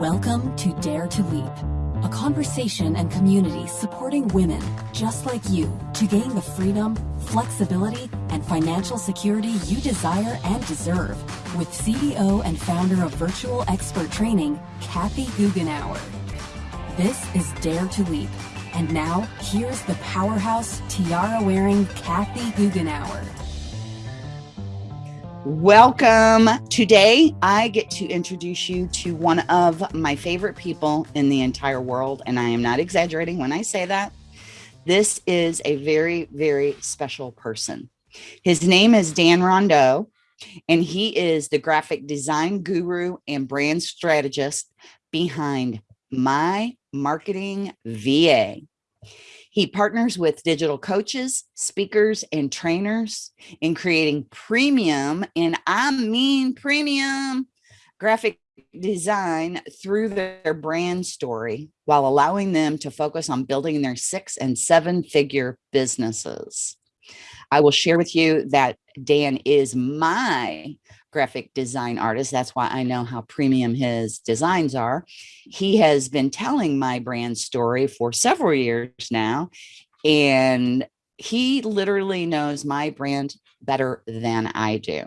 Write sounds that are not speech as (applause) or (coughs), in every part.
Welcome to Dare to Leap, a conversation and community supporting women just like you to gain the freedom, flexibility, and financial security you desire and deserve with CEO and founder of Virtual Expert Training, Kathy Goughenour. This is Dare to Leap. And now, here's the powerhouse tiara wearing Kathy Goughenour. Welcome. Today, I get to introduce you to one of my favorite people in the entire world. And I am not exaggerating when I say that. This is a very, very special person. His name is Dan Rondeau, and he is the graphic design guru and brand strategist behind My Marketing VA. He partners with digital coaches, speakers, and trainers in creating premium, and I mean premium, graphic design through their brand story while allowing them to focus on building their six and seven figure businesses. I will share with you that Dan is my graphic design artist. That's why I know how premium his designs are. He has been telling my brand story for several years now, and he literally knows my brand better than I do.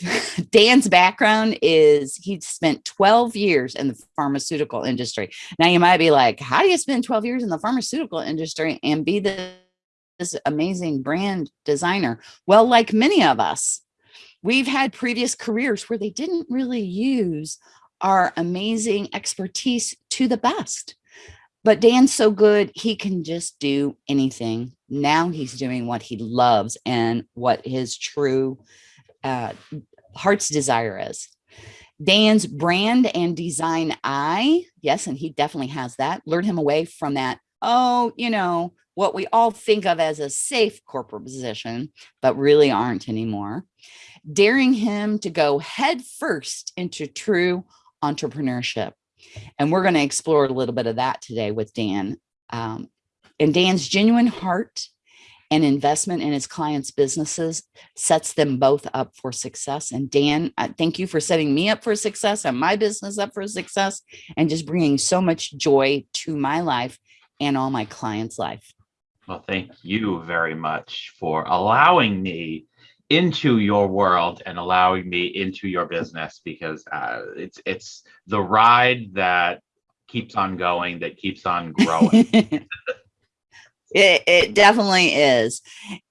(laughs) Dan's background is he spent 12 years in the pharmaceutical industry. Now you might be like, how do you spend 12 years in the pharmaceutical industry and be the this amazing brand designer? Well, like many of us, we've had previous careers where they didn't really use our amazing expertise to the best. But Dan's so good, he can just do anything. Now he's doing what he loves and what his true uh, heart's desire is. Dan's brand and design eye, yes, and he definitely has that, lured him away from that, oh, you know, what we all think of as a safe corporate position, but really aren't anymore, daring him to go head first into true entrepreneurship. And we're going to explore a little bit of that today with Dan. Um, and Dan's genuine heart and investment in his clients' businesses sets them both up for success. And Dan, thank you for setting me up for success and my business up for success and just bringing so much joy to my life and all my clients' life. Well, thank you very much for allowing me into your world and allowing me into your business because uh, it's it's the ride that keeps on going, that keeps on growing. (laughs) It, it definitely is.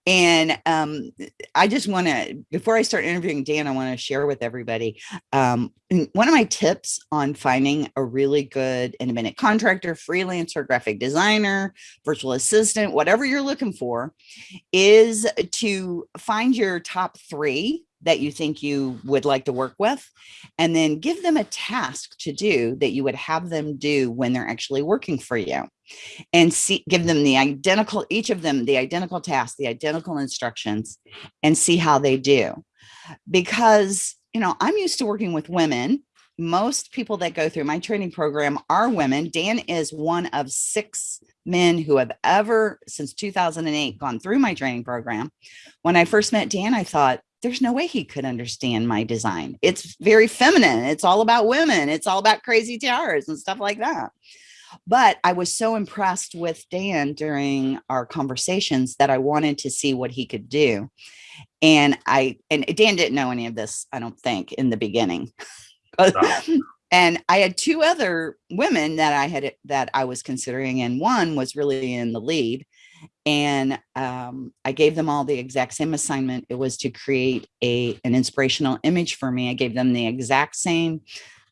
And um, I just want to, before I start interviewing Dan, I want to share with everybody um, one of my tips on finding a really good independent contractor, freelancer, graphic designer, virtual assistant, whatever you're looking for, is to find your top three that you think you would like to work with, and then give them a task to do that you would have them do when they're actually working for you and see give them the identical each of them the identical task the identical instructions and see how they do. Because you know i'm used to working with women. Most people that go through my training program are women. Dan is one of six men who have ever since 2008 gone through my training program. When i first met dan i thought there's no way he could understand my design it's very feminine it's all about women it's all about crazy tiaras and stuff like that but I was so impressed with Dan during our conversations that I wanted to see what he could do. And I, and Dan didn't know any of this, I don't think, in the beginning. (laughs) and I had two other women that I had, that I was considering, and one was really in the lead. And um, I gave them all the exact same assignment. It was to create a an inspirational image for me. I gave them the exact same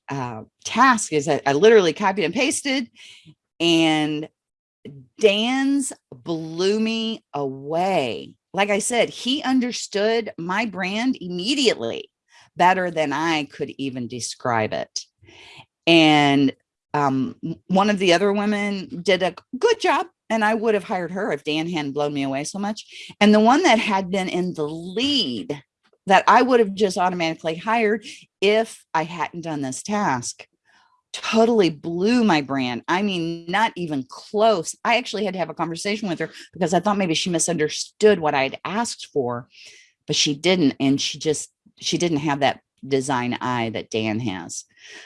uh, task is that I literally copied and pasted and Dan's blew me away. Like I said, he understood my brand immediately better than I could even describe it. And um, one of the other women did a good job and I would have hired her if Dan hadn't blown me away so much. And the one that had been in the lead that I would have just automatically hired if I hadn't done this task totally blew my brand. I mean, not even close. I actually had to have a conversation with her because I thought maybe she misunderstood what I'd asked for, but she didn't. And she just, she didn't have that design eye that Dan has.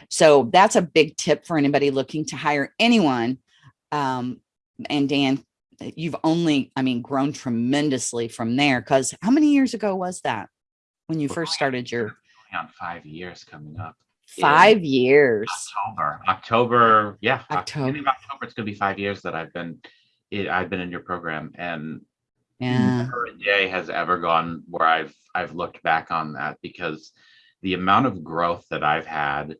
So that's a big tip for anybody looking to hire anyone. Um, and Dan, you've only, I mean, grown tremendously from there. Cause how many years ago was that when you We're first started your on five years coming up. five years? October, October, yeah, Oc- October. October. It's gonna be five years that I've been, it, I've been in your program, and Yeah. never a day has ever gone where I've I've looked back on that because the amount of growth that I've had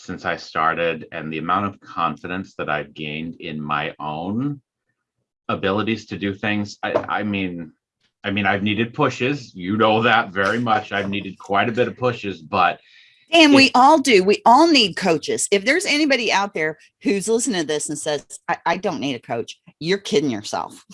since I started and the amount of confidence that I've gained in my own abilities to do things. I, I mean, I mean, I've needed pushes. You know that very much. I've needed quite a bit of pushes, but And we all do. We all need coaches. If there's anybody out there who's listening to this and says, I, I don't need a coach, you're kidding yourself.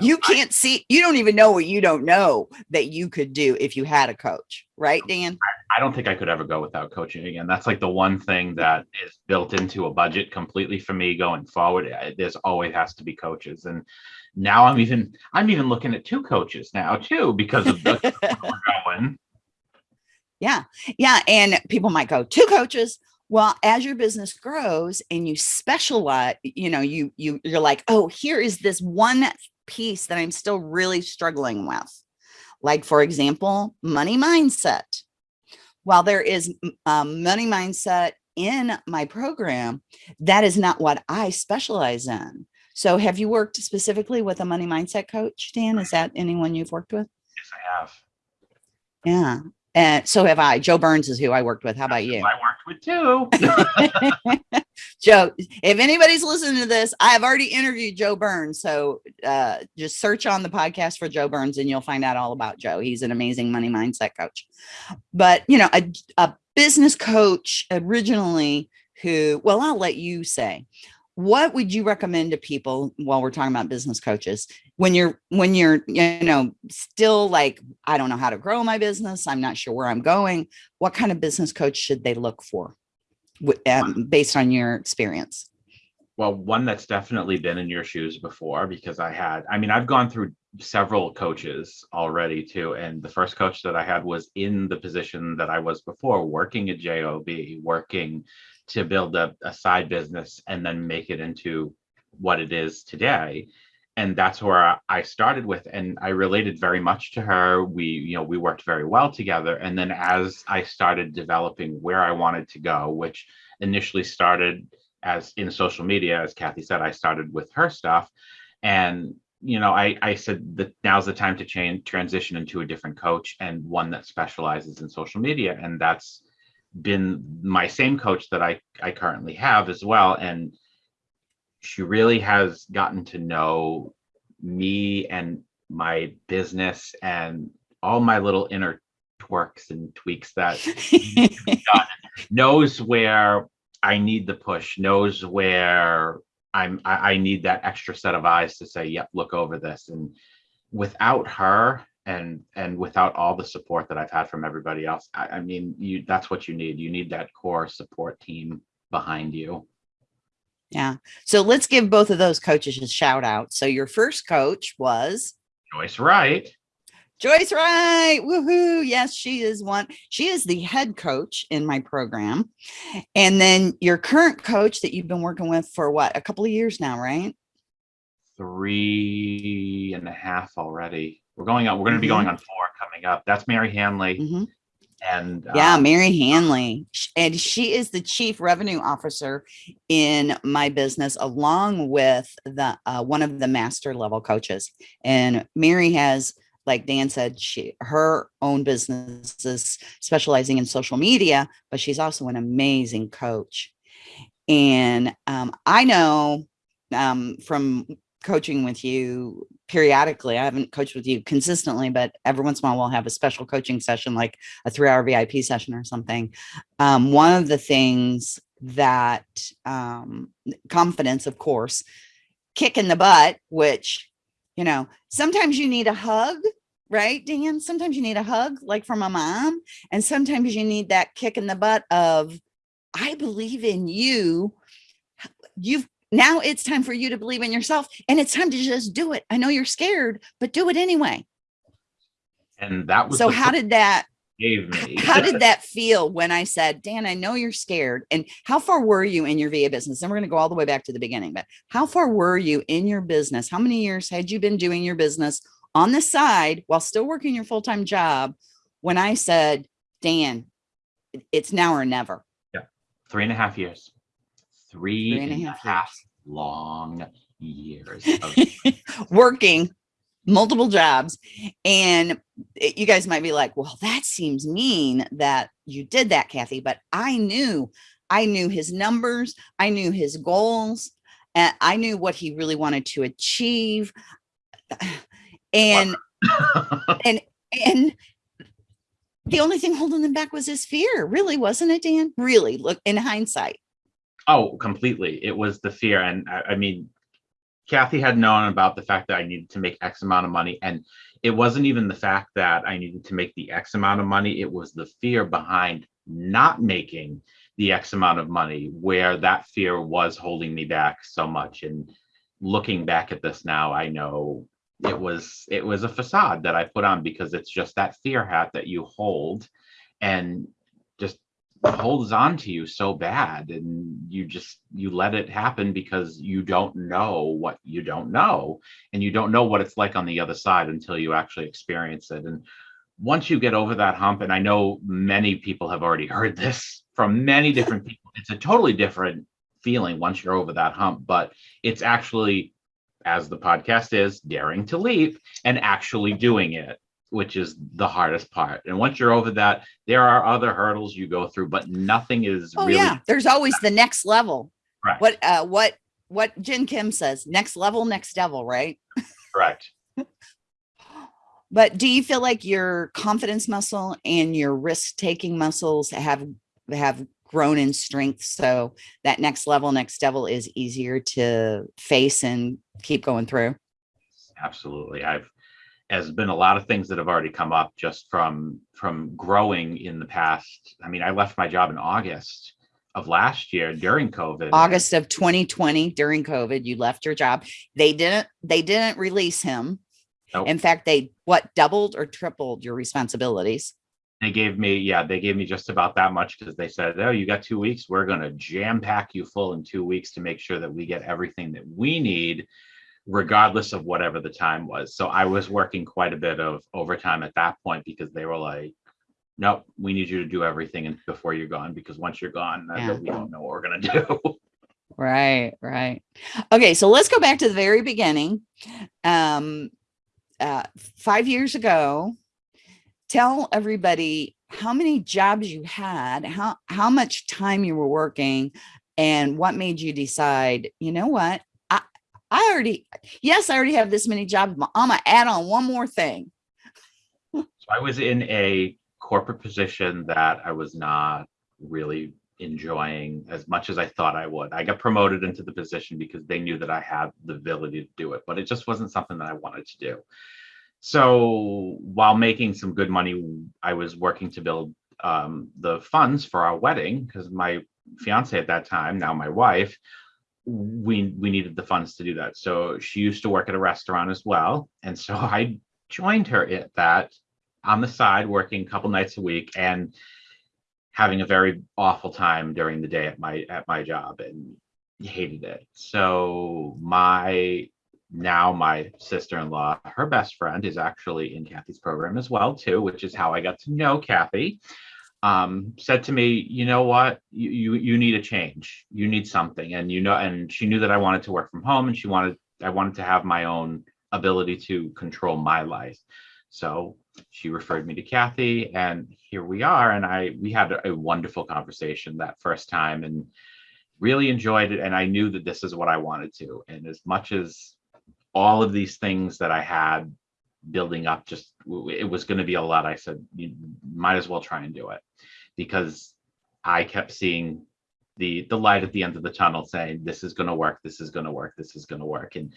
You can't see, you don't even know what you don't know that you could do if you had a coach, right, Dan? I don't think I could ever go without coaching again. That's like the one thing that is built into a budget completely for me going forward. There's always has to be coaches, and now I'm even I'm even looking at two coaches now too because of the we're (laughs) going. Yeah. Yeah. And people might go, two coaches. Well, as your business grows and you specialize, you know, you you you're like, oh, here is this one piece that I'm still really struggling with. Like, for example, money mindset. While there is um, money mindset in my program, that is not what I specialize in. So have you worked specifically with a money mindset coach, Dan? Is that anyone you've worked with? Yes, I have. Yeah. And so have I. Joe Burns is who I worked with. How about you? I worked with two. (laughs) Joe, if anybody's listening to this, I have already interviewed Joe Burns. So uh, just search on the podcast for Joe Burns and you'll find out all about Joe. He's an amazing money mindset coach. But, you know, a, a business coach originally who, well, I'll let you say, what would you recommend to people while we're talking about business coaches? When you're when you're you know still like i don't know how to grow my business. I'm not sure where i'm going. What kind of business coach should they look for? Um, based on your experience? Well, one that's definitely been in your shoes before because I had, I mean, I've gone through several coaches already too. And the first coach that I had was in the position that I was before, working at JOB, working to build a, a side business and then make it into what it is today. And that's where I- started with, and I related very much to her. We, you know, we worked very well together. And then as I started developing where I wanted to go, which initially started as in social media, as Kathy said, I started with her stuff. And, you know, I, I said that now's the time to change, transition into a different coach and one that specializes in social media. And that's been my same coach that I, I currently have as well. And she really has gotten to know me and my business and all my little inner twerks and tweaks that (laughs) knows where I need the push, knows where I'm I, I need that extra set of eyes to say, yep, look over this. And without her and and without all the support that I've had from everybody else, I, I mean, you that's what you need. You need that core support team behind you. yeah so let's give both of those coaches a shout out so your first coach was Joyce Wright. Joyce Wright. Woohoo. Yes, she is one. She is the head coach in my program. And then your current coach that you've been working with for what, a couple of years now, right? Three and a half already. We're going on, we're gonna be Mhm. going on four coming up. That's Mary Hanley Mhm. and Yeah, um, Mary Hanley. And she is the chief revenue officer in my business, along with the uh, one of the master level coaches. And Mary has, like Dan said, she her own businesses specializing in social media, but she's also an amazing coach. And um, I know um, from coaching with you periodically, I haven't coached with you consistently, but every once in a while we'll have a special coaching session, like a three hour VIP session or something. Um, one of the things that um, confidence, of course, kick in the butt, which, you know, sometimes you need a hug, right, Dan? Sometimes you need a hug, like from a mom. And sometimes you need that kick in the butt of, I believe in you. You've now it's time for you to believe in yourself and it's time to just do it. I know you're scared, but do it anyway. and that was So how did that gave me. (laughs) how did that feel when I said, Dan, I know you're scared. And how far were you in your VA business? And we're going to go all the way back to the beginning, but how far were you in your business? How many years had you been doing your business on the side while still working your full time job when I said, Dan, it's now or never? Yeah. Three and a half years. Three, Three and and a half half long years. (laughs) of- working multiple jobs and it- you guys might be like well that seems mean that you did that kathy but i knew i knew his numbers i knew his goals and i knew what he really wanted to achieve (sighs) and (laughs) and and the only thing holding him back was his fear really wasn't it dan? Really look in hindsight Oh, completely. It was the fear. And I, I mean, Kathy had known about the fact that I needed to make X amount of money. And it wasn't even the fact that I needed to make the X amount of money, it was the fear behind not making the X amount of money, where that fear was holding me back so much. And looking back at this now, I know it was it was a facade that I put on because it's just that fear hat that you hold and holds on to you so bad and you just you let it happen because you don't know what you don't know. And you don't know what it's like on the other side until you actually experience it. And once you get over that hump and i know many people have already (laughs) heard this from many different people it's a totally different feeling once you're over that hump but it's actually as the podcast is daring to leap and actually doing it which is the hardest part and once you're over that there are other hurdles you go through but nothing is oh really yeah there's always the next level correct. what uh what what Jen Kim says, next level, next devil, right? correct (laughs) But do you feel like your confidence muscle and your risk taking muscles have have grown in strength so that next level, next devil is easier to face and keep going through? absolutely i've has been a lot of things that have already come up just from from growing in the past i mean i left my job in august of last year during covid August of 2020 during COVID, you left your job. They didn't they didn't release him. Nope. In fact, they what doubled or tripled your responsibilities. they gave me yeah they gave me just about that much because they said oh you got two weeks we're going to jam pack you full in two weeks to make sure that we get everything that we need regardless of whatever the time was so i was working quite a bit of overtime at that point because they were like nope we need you to do everything before you're gone because once you're gone uh, Yeah. we don't know what we're going (laughs) to do Right, right. Okay, so let's go back to the very beginning. Um, uh, five years ago, tell everybody how many jobs you had, how how much time you were working, and what made you decide. You know what? I already yes, I already have this many jobs. I'm gonna add on one more thing. So I was in a corporate position that I was not really enjoying as much as I thought I would. I got promoted into the position because they knew that I had the ability to do it, but it just wasn't something that I wanted to do. So while making some good money, I was working to build um, the funds for our wedding because my fiance at that time, now my wife, we we needed the funds to do that. So she used to work at a restaurant as well, and so (laughs) I joined her at that on the side, working a couple nights a week and having a very awful time during the day at my at my job and hated it. So my now my sister-in-law, her best friend is actually in Kathy's program as well too, which is how I got to know Kathy. Um, said to me, you know what, you, you you need a change. You need something, and you know, and she knew that I wanted to work from home, and she wanted I wanted to have my own ability to control my life. So she referred me to Kathy, and here we are. And I we had a wonderful conversation that first time, and really enjoyed it. And I knew that this is what I wanted to. And as much as all of these things that I had building up, just it was going to be a lot. I said, you might as well try and do it. Because I kept seeing the the light at the end of the tunnel saying this is going to work this is going to work this is going to work. And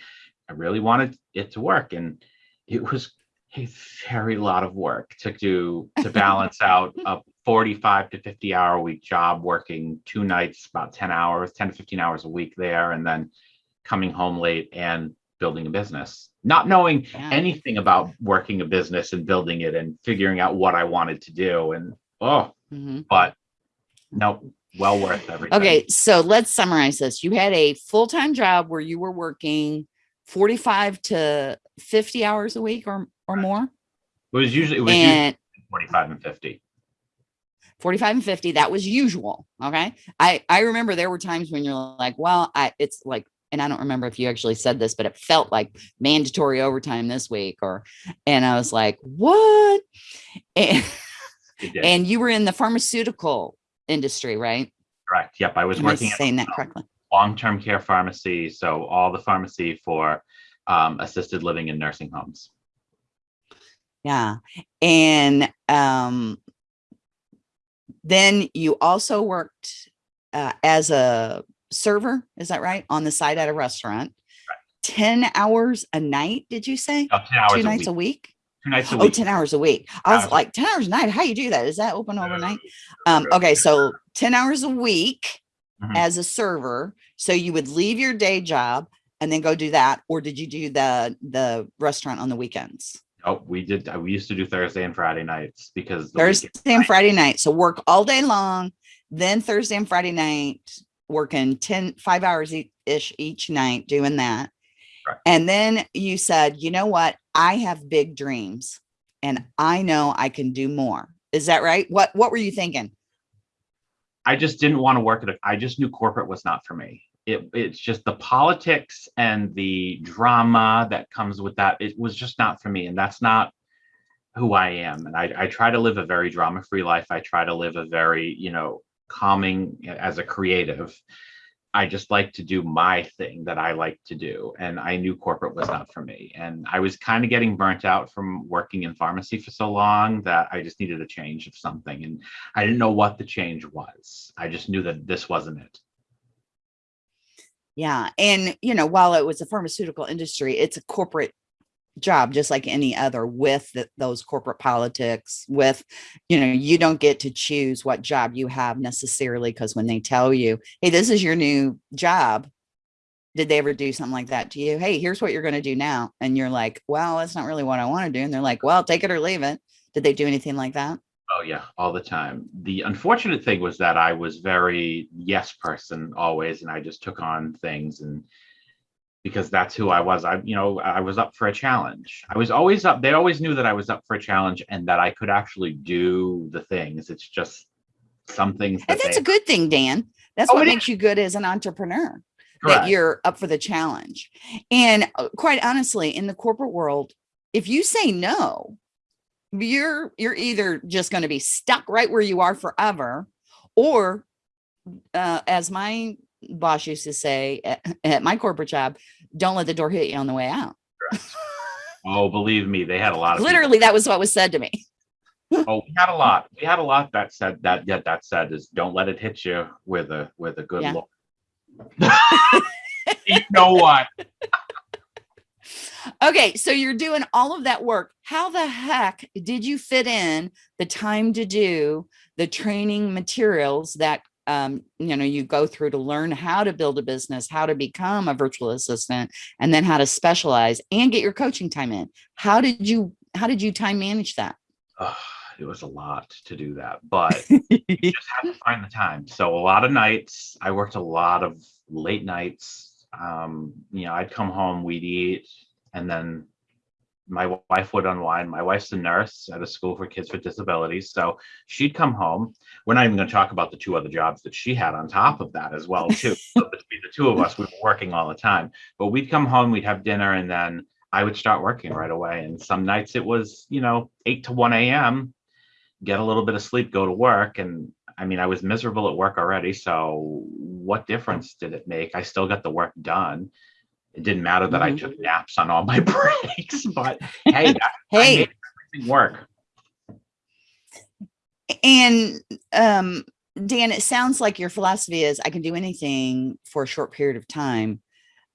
i really wanted it to work. And it was a very lot of work to do to balance (laughs) out a 45 to 50 hour a week job working two nights about 10 hours 10 to 15 hours a week there and then coming home late and building a business, not knowing Yeah. anything about working a business and building it and figuring out what I wanted to do. And oh, Mhm. but no, well worth everything. Okay, so let's summarize this. You had a full-time job where you were working 45 to 50 hours a week or or more. It was usually it was usually 45 and 50. 45 and 50 that was usual okay i i remember there were times when you're like well i it's like and i don't remember if you actually said this but it felt like mandatory overtime this week or and i was like what (laughs) and, and you were in the pharmaceutical industry right Correct. Yep. I was am working at saying that correctly long-term care pharmacy. So all the pharmacy for um, assisted living and nursing homes. yeah and um then you also worked uh, as a server is that right? On the side at a restaurant. 10 hours a night did you say? Oh, 10 hours two a nights week. a week. Two nights a oh week. 10 hours a week. I was Hours like 10 hours a night? How you do that? Is that open overnight? um okay so 10 hours a week Mhm. as a server so you would leave your day job and then go do that or did you do the the restaurant on the weekends? Oh, we did. We used to do Thursday and Friday nights because thursday and friday night so work all day long then thursday and friday night working 10 five hours e- ish each night doing that Right. and then you said you know what i have big dreams and i know i can do more is that right what what were you thinking I just didn't want to work at. A, I just knew corporate was not for me. It, it's just the politics and the drama that comes with that. It was just not for me, and that's not who I am. And I, I try to live a very drama-free life. I try to live a very, you know, calming as a creative. I just like to do my thing that I like to do. And I knew corporate was not for me. And I was kind of getting burnt out from working in pharmacy for so long that I just needed a change of something. And I didn't know what the change was. I just knew that this wasn't it. Yeah. And, you know, while it was a pharmaceutical industry, it's a corporate job, just like any other with the, those corporate politics with, you know, you don't get to choose what job you have necessarily. Cause when they tell you, Hey, this is your new job. Did they ever do something like that to you? Hey, here's what you're going to do now. And you're like, well, that's not really what I want to do. And they're like, well, take it or leave it. Did they do anything like that? Oh yeah, all the time. The unfortunate thing was that I was very yes person always, and I just took on things and because that's who I was. I, you know, I was up for a challenge. I was always up. They always knew that I was up for a challenge and that I could actually do the things. It's just some things. And that that's they- a good thing, Dan. That's Oh, what makes you good as an entrepreneur. Correct. that you're up for the challenge. And uh, quite honestly, in the corporate world, if you say no, you're you're either just going to be stuck right where you are forever, or uh, as my boss used to say at, at my corporate job, don't let the door hit you on the way out. (laughs) Oh, believe me, they had a lot of people- Literally, that was what was said to me. Oh, we had a lot. We had a lot that said that. Yeah, that said is don't let it hit you with a with a good Yeah. look. (laughs) you know what? Okay, so you're doing all of that work. How the heck did you fit in the time to do the training materials that um, you know you go through to learn how to build a business, how to become a virtual assistant, and then how to specialize and get your coaching time in? How did you how did you time manage that? It was a lot to do that, but you (laughs) just have to find the time. So a lot of nights, I worked a lot of late nights. Um, you know, I'd come home, we'd eat, and then my wife would unwind. My wife's a nurse at a school for kids with disabilities. So she'd come home. We're not even going to talk about the two other jobs that she had on top of that as well, too. (laughs) so between the two of us, we were working all the time. But we'd come home, we'd have dinner, and then I would start working right away. And some nights it was, you know, 8 to 1 a.m get a little bit of sleep, go to work. And I mean, I was miserable at work already. So what difference did it make? I still got the work done. It didn't matter that I Mhm. took naps on all my (laughs) breaks, but hey, (laughs) I hey, made everything work. and um, Dan, it sounds like your philosophy is I can do anything for a short period of time.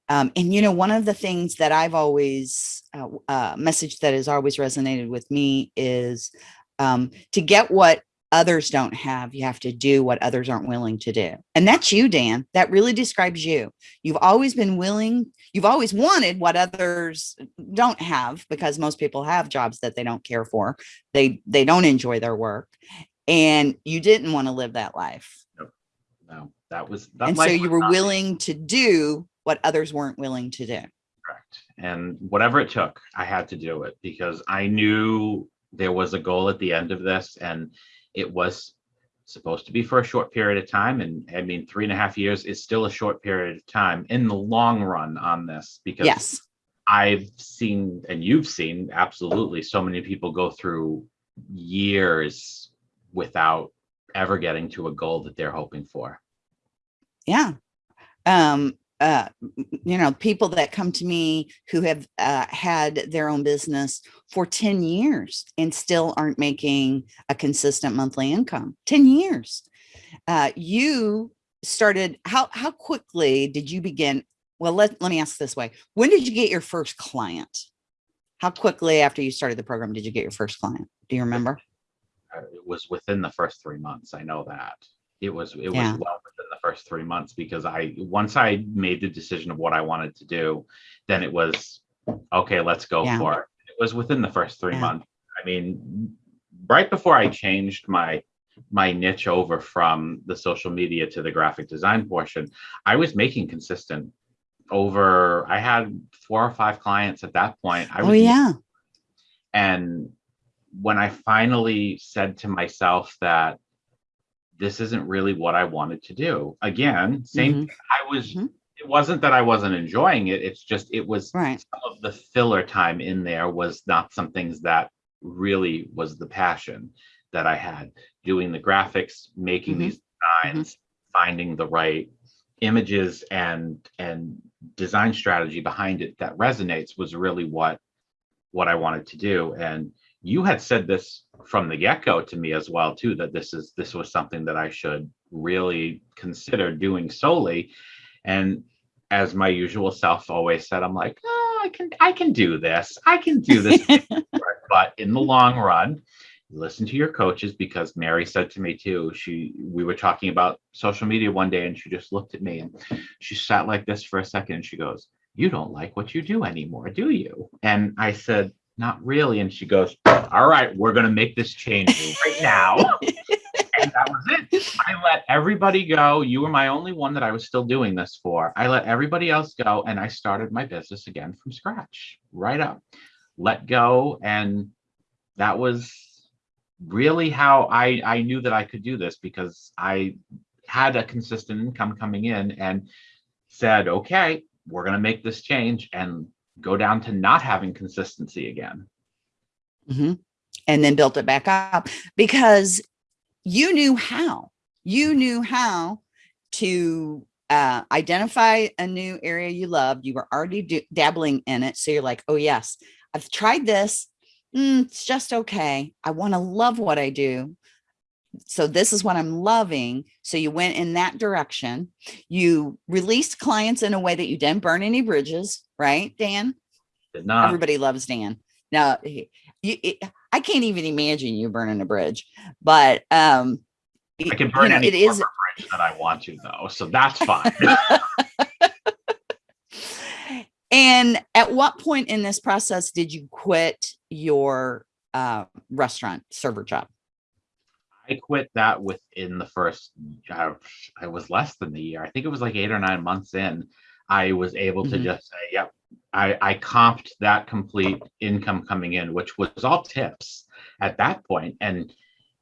Um, and you know, one of the things that I've always uh, uh, message that has always resonated with me is um, to get what others don't have. You have to do what others aren't willing to do. And that's you, Dan. That really describes you. You've always been willing, you've always wanted what others don't have because most people have jobs that they don't care for. They they don't enjoy their work. And you didn't want to live that life. No, that was that and so you were willing to do what others weren't willing to do. Correct. And whatever it took, I had to do it because I knew there was a goal at the end of this and it was supposed to be for a short period of time. And I mean, three and a half years is still a short period of time in the long run on this because Yes. I've seen and you've seen absolutely so many people go through years without ever getting to a goal that they're hoping for. yeah um uh you know people that come to me who have uh, had their own business for 10 years and still aren't making a consistent monthly income. 10 years. Uh you started how how quickly did you begin well let, let me ask this way. When did you get your first client? How quickly after you started the program did you get your first client? Do you remember? It was within the first three months. I know that it was it Yeah. was well within the first three months because I once I made the decision of what I wanted to do, then it was okay. Let's go Yeah. for it. It was within the first three Yeah. months. I mean, right before I changed my my niche over from the social media to the graphic design portion, I was making consistent over. I had four or five clients at that point. I oh yeah and when I finally said to myself that this isn't really what I wanted to do, again, same, Mhm. I was, Mhm. it wasn't that I wasn't enjoying it. It's just, it was right some of the filler time in there was not some things that really was the passion that I had doing the graphics, making Mhm. these designs, finding the right images and and design strategy behind it that resonates was really what what I wanted to do and you had said this from the get-go to me as well too that this is this was something that I should really consider doing solely. And as my usual self always said I'm like oh, I can I can do this. I can do this (laughs) but in the long run listen to your coaches because Mary said to me too she we were talking about social media one day and she just looked at me and she sat like this for a second and she goes you don't like what you do anymore do you? And I said not really. And she goes all right we're going to make this change right now. (laughs) And that was it. I let everybody go. You were my only one that I was still doing this for. I let everybody else go and I started my business again from scratch right up. Let go. And that was really how I I knew that I could do this because I had a consistent income coming in and said, okay, we're going to make this change. And go down to not having consistency again. Mhm. and then built it back up because you knew how you knew how to uh, identify a new area you loved. You were already dabbling in it. So you're like oh yes i've tried this. Mm, it's just okay. I want to love what i do so this is what i'm loving so you went in that direction you released clients in a way that you didn't burn any bridges right dan Did not. everybody loves Dan. Now, you, it, I can't even imagine you burning a bridge, but um, I can you burn know, any it is. bridge that I want to though, so that's fine. (laughs) And at what point in this process did you quit your uh, restaurant server job? I quit that within the first, uh, I was less than the year. I think it was like eight or nine months in. I was able to Mhm. just say, yep, I, I comped that complete income coming in, which was all tips at that point, And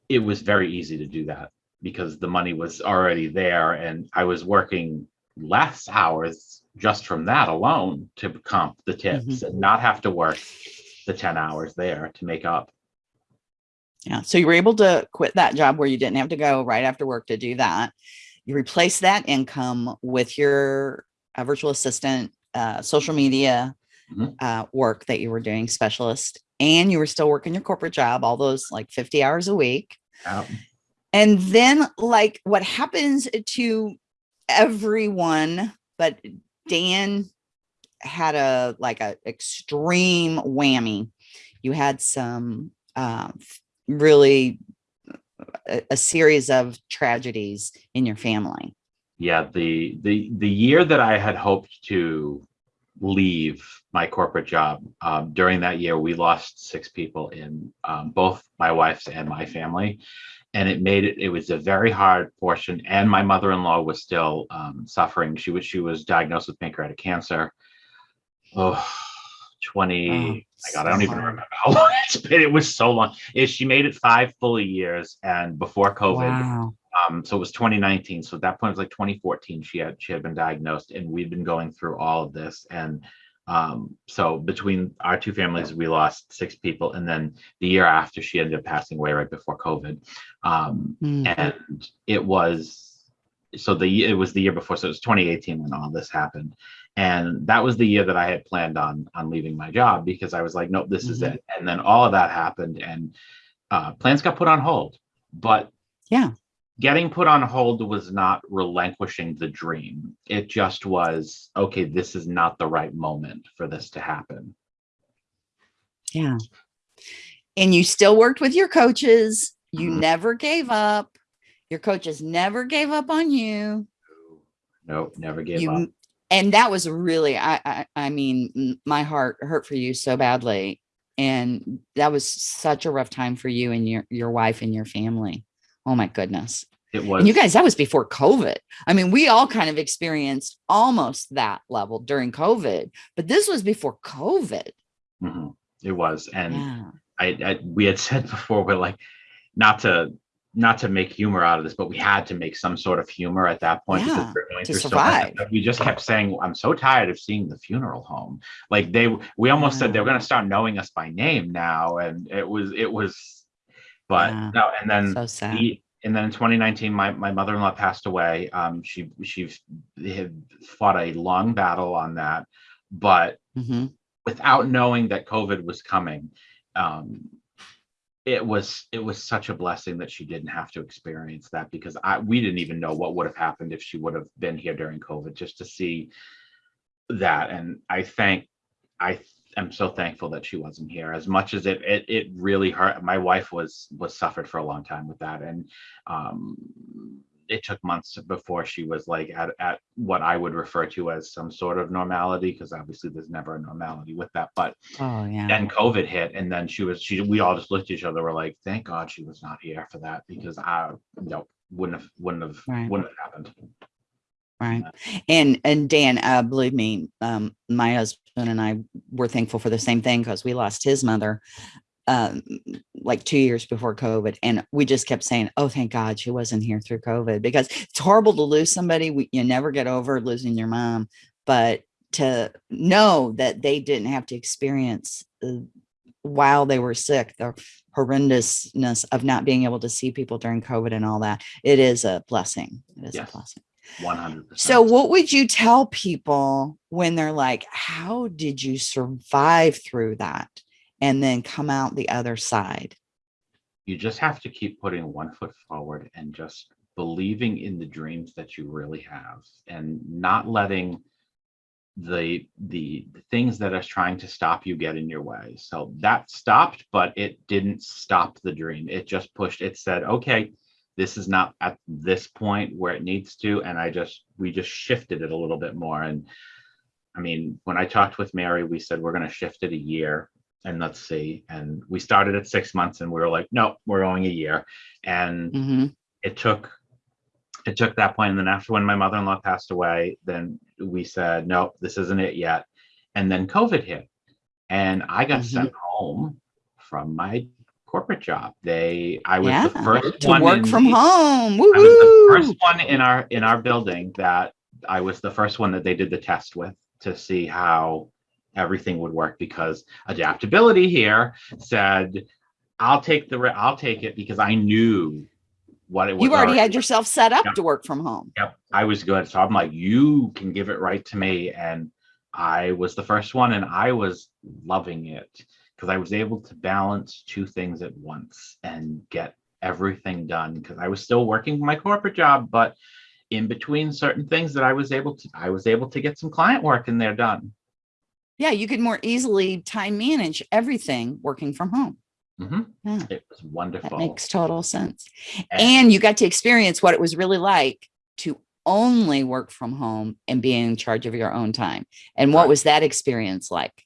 it was very easy to do that because the money was already there and I was working less hours just from that alone to comp the tips and not have to work the 10 hours there to make up. Yeah. So you were able to quit that job where you didn't have to go right after work to do that. You replace that income with your uh, virtual assistant, uh, social media Mhm. uh, work that you were doing, specialist, and you were still working your corporate job, all those like 50 hours a week. And then, like, what happens to everyone, but Dan had a like a extreme whammy. You had some um, really a, a series of tragedies in your family. Yeah, the the the year that I had hoped to leave my corporate job, um, during that year, we lost six people in um, both my wife's and my family. And it made it, it was a very hard portion. And my mother-in-law was still um, suffering. She was, she was diagnosed with pancreatic cancer. Oh, (sighs) 20, Oh, my God, I don't even remember how (laughs) long it's been. It was so long. Is she made it five full years and before COVID, Wow. um, so it was 2019. So at that point it was like 2014. She had she had been diagnosed, and we'd been going through all of this. And um, so between our two families, we lost six people, and then the year after, she ended up passing away right before COVID. Um, Mm. and it was so the it was the year before, so it was 2018 when all this happened. And that was the year that I had planned on on leaving my job because I was like, nope, this is Mhm. it. And then all of that happened, and uh, plans got put on hold. But Yeah. getting put on hold was not relinquishing the dream. It just was, okay, this is not the right moment for this to happen. Yeah. And you still worked with your coaches. You Mhm. never gave up. Your coaches never gave up on you. Nope, never gave you up. And that was really I, I I mean my heart hurt for you so badly. And that was such a rough time for you and your your wife and your family. Oh my goodness. It was And you guys, that was before COVID. I mean, we all kind of experienced almost that level during COVID, but this was before COVID. mhm, it was. And Yeah. I, I we had said (laughs) before we're like not to not to make humor out of this, but we had to make some sort of humor at that point Yeah, because we're going to through so survive. much. We just kept saying, "I'm so tired of seeing the funeral home." Like they, we almost said they were going to start knowing us by name now, and it was, it was, but Yeah, no. And then So sad. the- and then in 2019, my, my mother-in-law passed away. Um, she she had fought a long battle on that, but Mhm. without knowing that COVID was coming, um, it was it was such a blessing that she didn't have to experience that because I we didn't even know what would have happened if she would have been here during COVID just to see that. And I thank I am so thankful that she wasn't here as much as it it it really hurt. My wife was was suffered for a long time with that. And um it took months before she was like at, at what I would refer to as some sort of normality, because obviously there's never a normality with that. But Oh yeah. then COVID hit, and then she was she we all just looked at each other. We're like, thank God she was not here for that because I no wouldn't have wouldn't have Right. wouldn't have happened. right and and dan uh believe me um my husband and i were thankful for the same thing because we lost his mother um like two years before covid and we just kept saying oh thank god she wasn't here through covid because it's horrible to lose somebody we, you never get over losing your mom but to know that they didn't have to experience uh, while they were sick the horrendousness of not being able to see people during covid and all that it is a blessing it is Yes. a blessing One hundred percent. so what would you tell people when they're like, how did you survive through that and then come out the other side? you just have to keep putting one foot forward and just believing in the dreams that you really have and not letting the the, the things that are trying to stop you get in your way. So that stopped but it didn't stop the dream. It just pushed. It said okay this is not at this point where it needs to and i just we just shifted it a little bit more. And i mean when i talked with mary we said we're going to shift it a year and let's see and we started at six months and we were like no we're going a year and Mhm. it took it took that point and then after when my mother-in-law passed away then we said no this isn't it yet and then covid hit and i got Mhm. sent home from my corporate job they i was the Yeah, first To one work from the- home. I was the first one in our in our building that I was the first one that they did the test with to see how everything would work because adaptability here said I'll take the I'll take it because I knew what it was. You already had yourself set up Yep. to work from home. Yep, I was good. So I'm like, you can give it right to me, and I was the first one, and I was loving it because I was able to balance two things at once and get everything done because I was still working my corporate job, but in between certain things that I was able to, I was able to get some client work in there done. Yeah, you could more easily time manage everything working from home. Mhm. Yeah. It was wonderful. That makes total sense. And- And you got to experience what it was really like to only work from home and be in charge of your own time. And what was that experience like?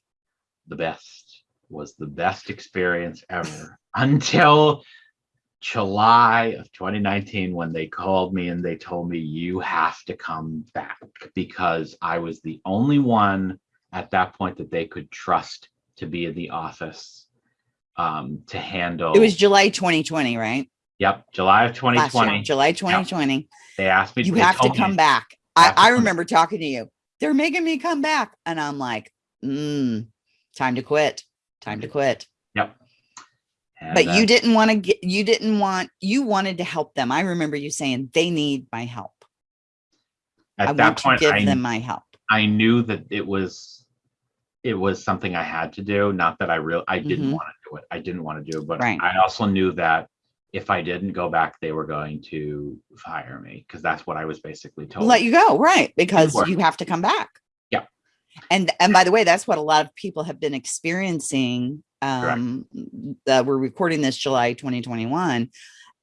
the best was the best experience ever until July of 2019 when they called me and they told me you have to come back because I was the only one at that point that they could trust to be in the office um to handle It was July 2020, right? yep July of Last year, 2020 July 2020. they asked me You have to told me- come back. I, I remember talking to you. They're making me come back. And I'm like, mm, time to quit. Time to quit. yep And, But uh, you didn't want to get, you didn't want, you wanted to help them. I remember you saying they need my help. at I that want to point give I them my help. I knew that it was it was something I had to do. Not that I real I didn't Mhm. want to do it. I didn't want to do it, but Right. I also knew that if I didn't go back, they were going to fire me because that's what I was basically told. let you go right because work. you have to come back Yeah. and and by the way that's what a lot of people have been experiencing um uh, we're recording this july 2021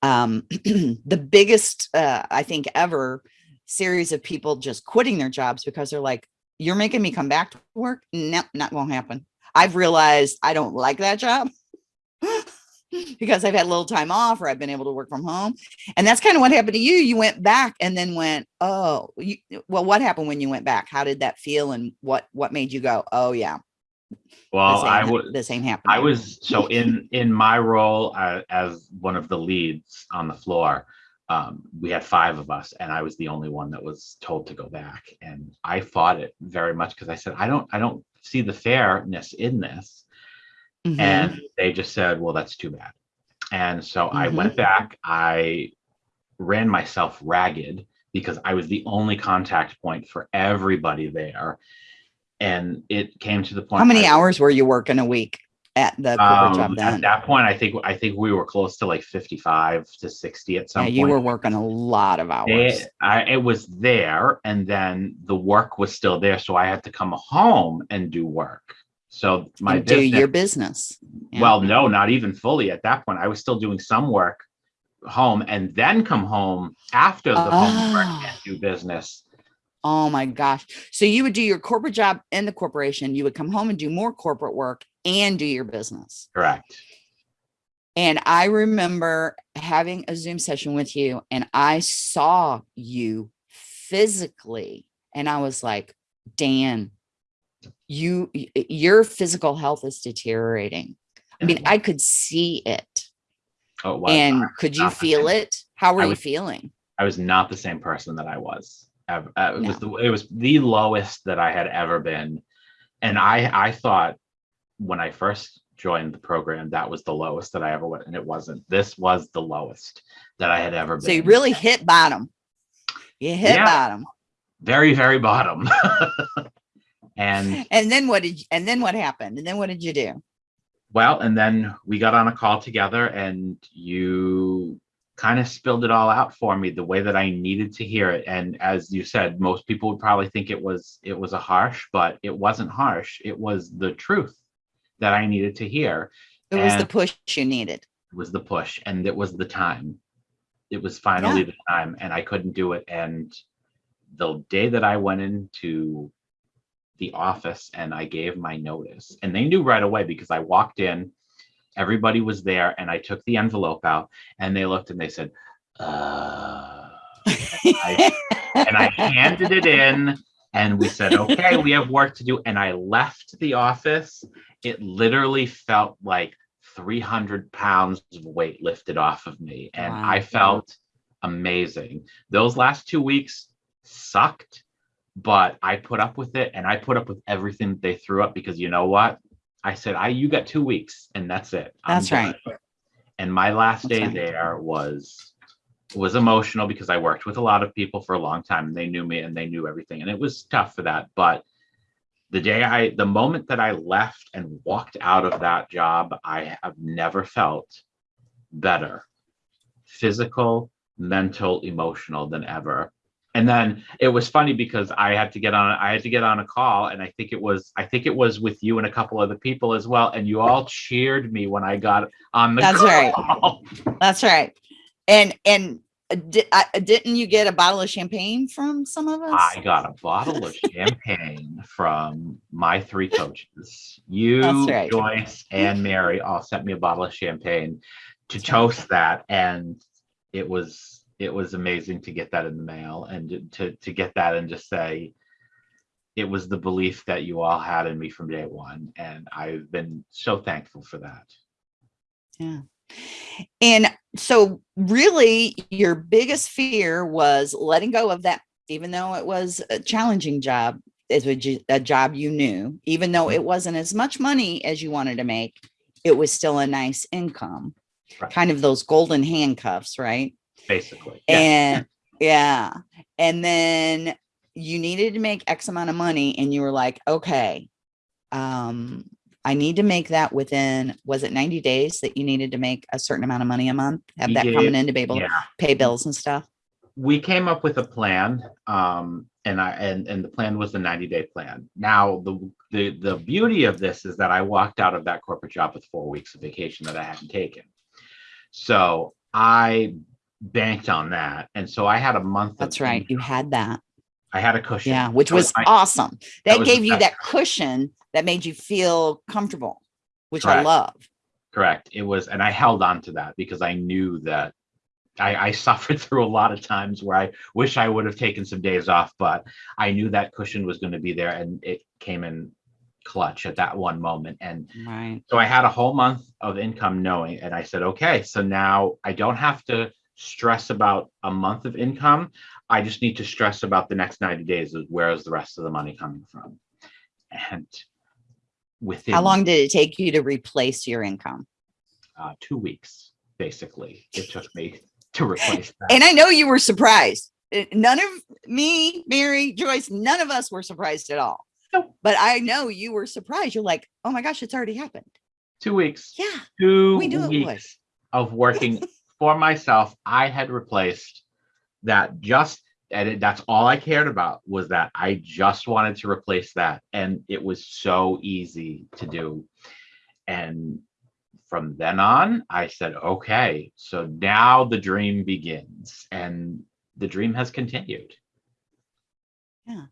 um (clears throat) the biggest uh i think ever series of people just quitting their jobs because they're like you're making me come back to work no not gonna happen i've realized i don't like that job (laughs) because I've had a little time off or I've been able to work from home. And that's kind of what happened to you. You went back and then went, oh, you, well, what happened when you went back? How did that feel? And what what made you go, oh yeah, well, I was this ain't happening. I was so in in my role uh, as one of the leads on the floor. Um, we had five of us, and I was the only one that was told to go back. And I fought it very much because I said, I don't, I don't see the fairness in this. Mhm. and they just said well that's too bad and so i Mhm. went back i ran myself ragged because i was the only contact point for everybody there and it came to the point how many I- hours were you working a week at the corporate job um, then? at that point i think i think we were close to like 55 to 60 at some yeah, point you were working a lot of hours. They- I, it was there and then the work was still there so i had to come home and do work so my and do business, your business. Yeah. well, no, not even fully at that point. I was still doing some work home and then come home after the homework Ah. and do business. Oh my gosh. So you would do your corporate job in the corporation, you would come home and do more corporate work and do your business. Correct. And I remember having a Zoom session with you and I saw you physically and I was like, Dan, you your physical health is deteriorating. I mean, I could see it. Oh, was. And could you feel it? How were you feeling? I was not the same person that I was. uh, it was the, it was the lowest that I had ever been, and I I thought when I first joined the program that was the lowest that I ever went, and it wasn't. This was the lowest that I had ever been. So you really hit bottom. You hit Yeah. bottom. very very bottom. (laughs) and And then what did you, and then what happened? And then what did you do? Well, and then we got on a call together and you kind of spilled it all out for me the way that I needed to hear it. And as you said, most people would probably think it was it was a harsh, but it wasn't harsh. It was the truth that I needed to hear. It was the push you needed. It was the push and it was the time. It was finally the time and I couldn't do it. And the day that I went into the office and I gave my notice, and they knew right away because I walked in, everybody was there, and I took the envelope out and they looked and they said, uh, (laughs) I- and I handed it in and we said, okay, we have work to do. And I left the office. It literally felt like 300 pounds of weight lifted off of me. And I felt amazing. Those last two weeks sucked, but I put up with it and I put up with everything that they threw up because you know what? I said, I you got two weeks and that's it. I'm That's right. done." And my last That's day right. there was was emotional because I worked with a lot of people for a long time and they knew me and they knew everything. And it was tough for that. But the day I, the moment that I left and walked out of that job, I have never felt better, physical, mental, emotional than ever. And then it was funny because I had to get on I had to get on a call and I think it was I think it was with you and a couple other people as well and you all cheered me when I got on the That's call. right. (laughs) That's right. And and uh, di- uh, didn't you get a bottle of champagne from some of us? I got a bottle of champagne from my three coaches. You, right. Joyce, and Mary all sent me a bottle of champagne to toast that, and it was it was amazing to get that in the mail and to to get that and just say it was the belief that you all had in me from day one, and I've been so thankful for that. Yeah. And so really your biggest fear was letting go of that, even though it was a challenging job, is a job you knew, even though it wasn't as much money as you wanted to make, it was still a nice income. Right. Kind of those golden handcuffs, right? Basically, Yeah. And (laughs) yeah. And then you needed to make X amount of money and you were like, okay, um, I need to make that within, was it 90 days that you needed to make a certain amount of money a month? Have that Yeah, coming in to be able to pay bills and stuff? we came up with a plan um and i and and the plan was the 90 day plan now the the the beauty of this is that i walked out of that corporate job with four weeks of vacation that i hadn't taken so i banked on that and so i had a month of That's right. You had that. I had a cushion Yeah, which That was awesome. That the gave you that cushion that made you feel comfortable, which I love. correct it was and i held on to that because i knew that I, I (laughs) suffered through a lot of times where I wish I would have taken some days off, but I knew that cushion was going to be there and it came in clutch at that one moment. And Right. so I had a whole month of income knowing, and I said, okay, so now I don't have to stress about a month of income. I just need to stress about the next 90 days of where is the rest of the money coming from. And within How long did it take you to replace your income? uh, two weeks, basically, it took me to replace that. And I know you were surprised. Uh, None of me, Mary, Joyce, none of us were surprised at all. Nope. But I know you were surprised. You're like, oh my gosh, it's already happened. two weeks. Yeah. two We weeks of working (laughs) for myself, I had replaced that just and it, that's all I cared about was that I just wanted to replace that. And it was so easy to do. And from then on, I said, okay, so now the dream begins. And the dream has continued. Yeah,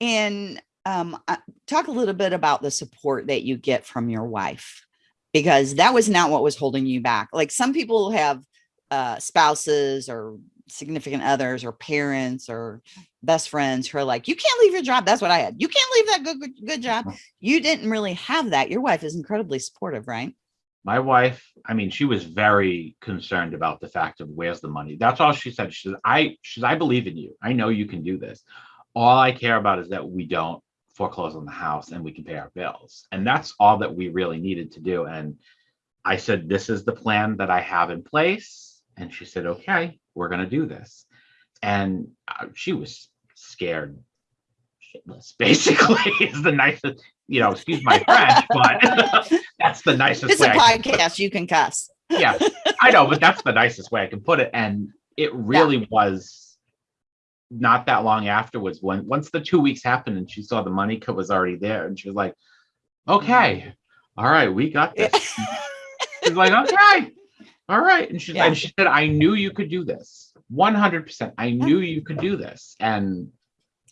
and um, uh, talk a little bit about the support that you get from your wife, because that was not what was holding you back. Like some people have uh, spouses or significant others or parents or best friends who are like, you can't leave your job. That's what I had. You can't leave that good, good, good job. Uh-huh. You didn't really have that. Your wife is incredibly supportive, right? my wife i mean she was very concerned about the fact of where's the money that's all she said she said i she said i believe in you i know you can do this all i care about is that we don't foreclose on the house and we can pay our bills and that's all that we really needed to do and i said this is the plan that i have in place and she said okay we're going to do this and uh, she was scared shitless (laughs) basically is the nicest you know excuse my french but (laughs) that's the nicest It's a way I can podcast. You can cuss. yeah, I know, but that's the nicest way I can put it. And it really was not that long afterwards when once the two weeks happened and she saw the money cut was already there and she was like, okay, all right, we got this. She's like, okay, all right. And she Yeah. and she said, I knew you could do this. 100%. I knew you could do this. And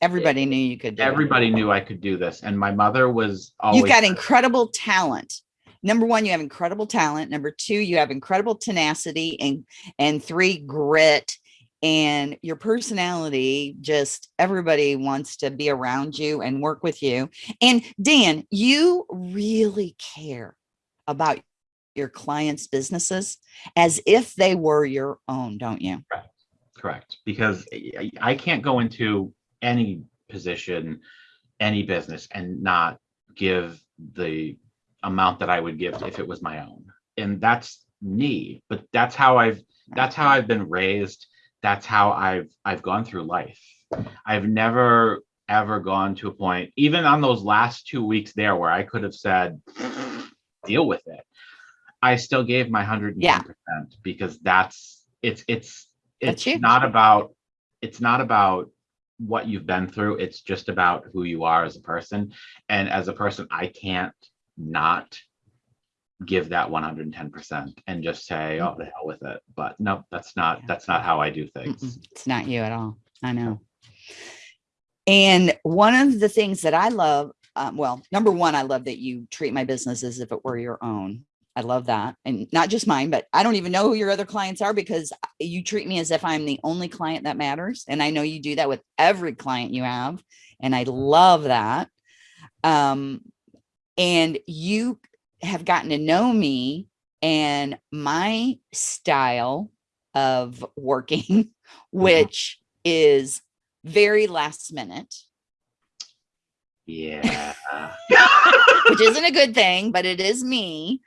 Everybody knew you could do it. everybody knew I could do this. And my mother was always You've got incredible talent. Number one, you have incredible talent. Number two, you have incredible tenacity and and three, grit. And your personality, just everybody wants to be around you and work with you. And Dan, you really care about your clients' businesses as if they were your own, don't you? Correct, because I- I can't go into any position, any business and not give the amount that I would give if it was my own. And that's me, but that's how I've that's how I've been raised. That's how I've I've gone through life. I've never ever gone to a point, even on those last two weeks there where I could have said, deal with it. I still gave my hundred and ten percent because that's it's it's it's you. not about it's not about what you've been through. It's just about who you are as a person. And as a person, I can't not give that 110% and just say, oh, the hell with it. But no, that's not, that's not how I do things. Mm-mm, It's not you at all. I know. And one of the things that I love, um, well, number one, I love that you treat my business as if it were your own. I love that. And not just mine, but I don't even know who your other clients are because you treat me as if I'm the only client that matters. And I know you do that with every client you have. And I love that. Um, and you have gotten to know me and my style of working, (laughs) which is very last minute, Yeah. (laughs) which isn't a good thing, but it is me.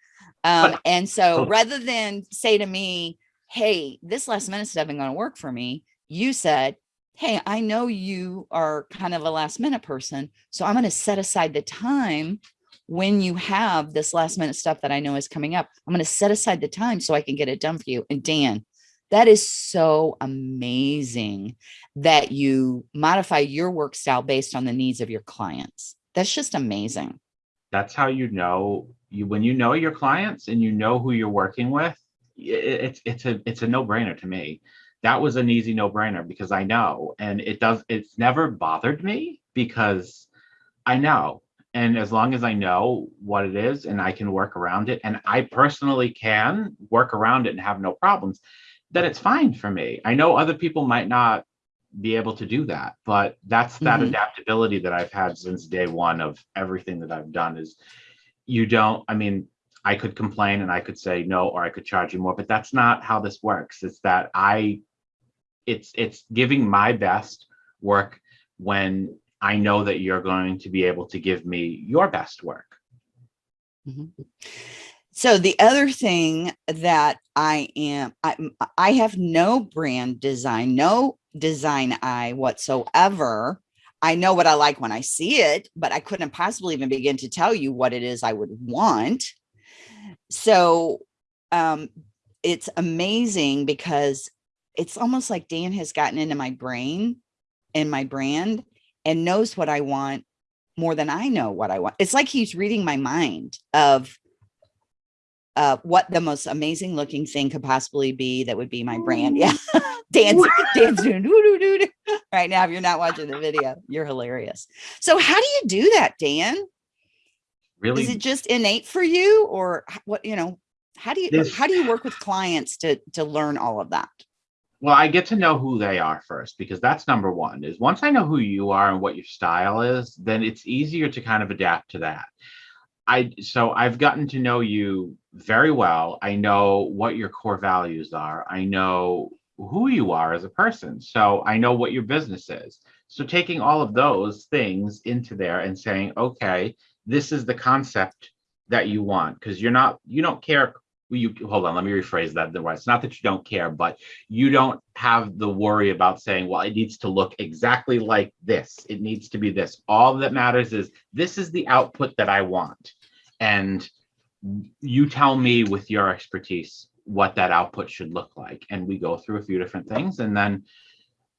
Um, and so rather than say to me, hey, this last minute stuff isn't going to work for me, you said, hey, I know you are kind of a last minute person. So I'm going to set aside the time when you have this last minute stuff that I know is coming up. I'm going to set aside the time so I can get it done for you. And Dan, that is so amazing that you modify your work style based on the needs of your clients. That's just amazing. that's how you know you when you know your clients and you know who you're working with it's it's a it's a no-brainer to me. That was an easy no-brainer because i know and it does it's never bothered me because i know. And as long as i know what it is and i can work around it and i personally can work around it and have no problems then it's fine for me. I know other people might not be able to do that but that's that Mhm. adaptability that i've had since day one of everything that i've done is you don't i mean i could complain and i could say no or i could charge you more but that's not how this works. It's that i it's it's giving my best work when i know that you're going to be able to give me your best work. Mm-hmm. So the other thing that I am, I, I have no brand design, no design eye whatsoever. I know what I like when I see it, but I couldn't possibly even begin to tell you what it is I would want. So um, it's amazing because it's almost like Dan has gotten into my brain and my brand and knows what I want more than I know what I want. It's like he's reading my mind of uh, what the most amazing looking thing could possibly be that would be my brand. Yeah. (laughs) dance, Dan's doing doo doo doo doo right now. If you're not watching the video, you're hilarious. So how do you do that, Dan? really Is it just innate for you or what, you know, how do you, This- how do you work with clients to, to learn all of that? well i get to know who they are first because that's number one is once i know who you are and what your style is then it's easier to kind of adapt to that i so i've gotten to know you very well i know what your core values are i know who you are as a person so i know what your business is so taking all of those things into there and saying okay this is the concept that you want because you're not you don't care you hold on let me rephrase that the it's not that you don't care but you don't have the worry about saying, well, it needs to look exactly like this. It needs to be this. All that matters is this is the output that I want. And you tell me with your expertise what that output should look like. And we go through a few different things. And then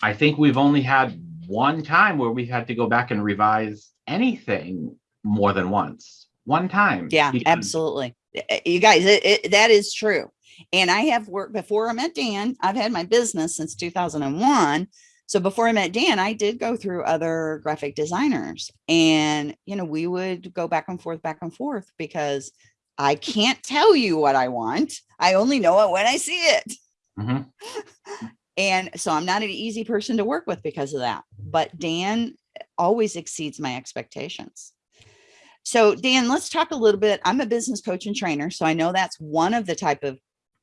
I think we've only had one time where we've had to go back and revise anything more than once. One time. Yeah, absolutely. Uh, You guys, it, it, that is true. And I have worked before I met Dan. I've had my business since 2001. So before I met Dan, I did go through other graphic designers and, you know, we would go back and forth, back and forth because I can't tell you what I want. I only know it when I see it. Mhm. (laughs) And so I'm not an easy person to work with because of that. But Dan always exceeds my expectations. So Dan, let's talk a little bit. I'm a business coach and trainer, so I know that's one of the type of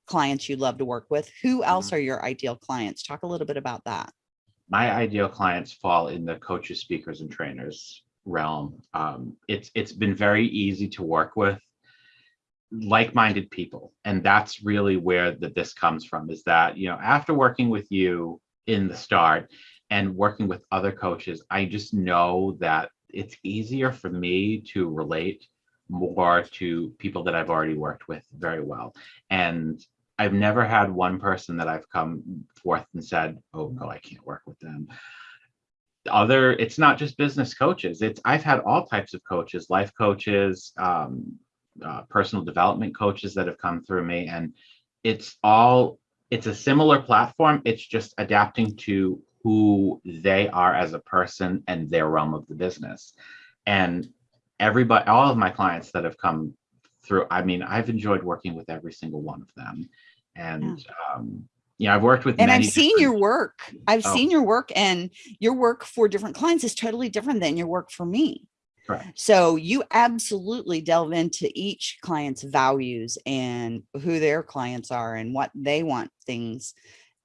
clients you love to work with. Who else are your ideal clients? Talk a little bit about that. My ideal clients fall in the coaches, speakers, and trainers realm. Um, it's it's been very easy to work with like-minded people, and that's really where that this comes from. Is that you know after working with you in the start and working with other coaches, I just know that it's easier for me to relate more to people that I've already worked with very well, and I've never had one person that I've come forth and said, "Oh no, I can't work with them." other it's not just business coaches. It's i've had all types of coaches life coaches um, uh, personal development coaches that have come through me and it's all it's a similar platform. It's just adapting to who they are as a person and their realm of the business. And everybody all of my clients that have come through i mean i've enjoyed working with every single one of them and yeah. um yeah i've worked with and i've seen your work i've oh. seen your work and your work for different clients is totally different than your work for me Correct. So you absolutely delve into each client's values and who their clients are and what they want things,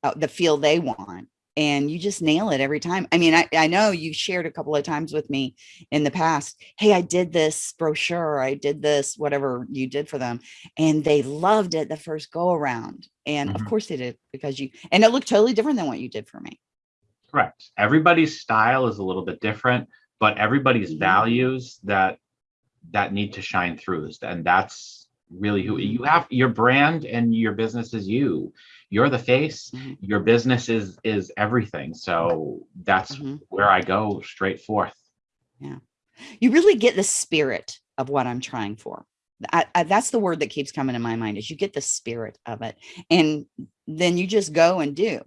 uh, the feel they want and you just nail it every time. I mean, I, I know you shared a couple of times with me in the past, hey, I did this brochure, I did this, whatever you did for them, and they loved it the first go around. And mm -hmm. of mm-hmm. course they did because you, and it looked totally different than what you did for me. Correct. Everybody's style is a little bit different, but everybody's mm -hmm. values that that need to shine through and that's really who you have your brand and your business is you you're the face. Mm-hmm. your business is is everything. So that's mm-hmm. where i go straight forth. Yeah. You really get the spirit of what i'm trying for. I, I, that's the word that keeps coming in my mind is you get the spirit of it. And then you just go and do.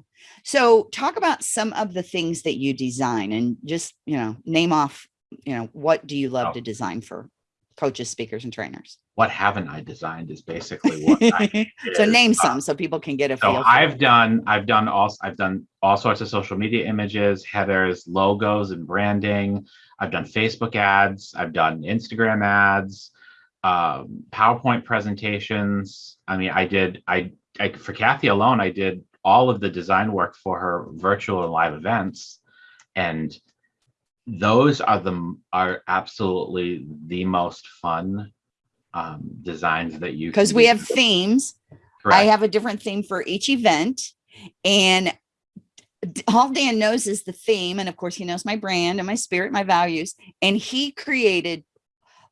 So talk about some of the things that you design and just you know name off you know what do you love oh. to design for coaches, speakers, and trainers. What haven't I designed is basically what. (laughs) so is. name uh, some so people can get a feel. So I've it. done, I've done all, I've done all sorts of social media images, headers, logos, and branding. I've done Facebook ads. I've done Instagram ads, um, PowerPoint presentations. I mean, I did, I, I for Kathy alone, I did all of the design work for her virtual and live events, and those are the are absolutely the most fun um, designs that you because we have themes. Correct. I have a different theme for each event, and all Dan knows is the theme, and of course he knows my brand and my spirit, my values, and he created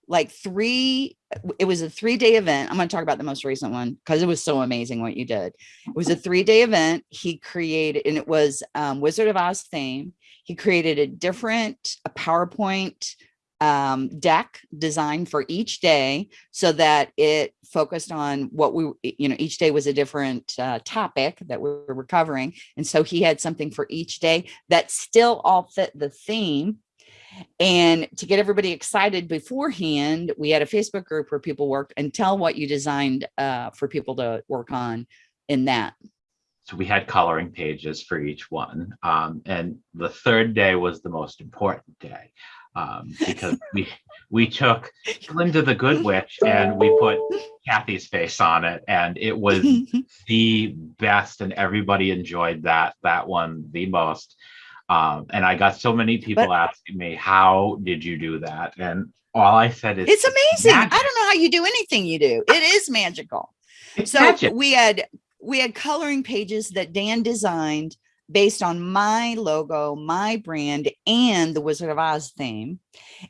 like three it was a three-day event i'm going to talk about the most recent one because it was so amazing what you did it was a three-day event he created and it was um, wizard of oz theme he created a different a PowerPoint um, deck designed for each day so that it focused on what we, you know, each day was a different uh, topic that we were covering. And so he had something for each day that still all fit the theme. And to get everybody excited beforehand, we had a Facebook group where people worked and tell what you designed uh, for people to work on in that so we had coloring pages for each one. Um, and the third day was the most important day um, (laughs) because we we took Glinda the Good Witch and we put Kathy's face on it, and it was (laughs) the best, and everybody enjoyed that that one the most. Um, and I got so many people but, asking me, "How did you do that?" And all I said is, "It's amazing. Magic. I don't know how you do anything you do. It is magical." It's so magic. we had we had coloring pages that Dan designed based on my logo, my brand, and the Wizard of Oz theme.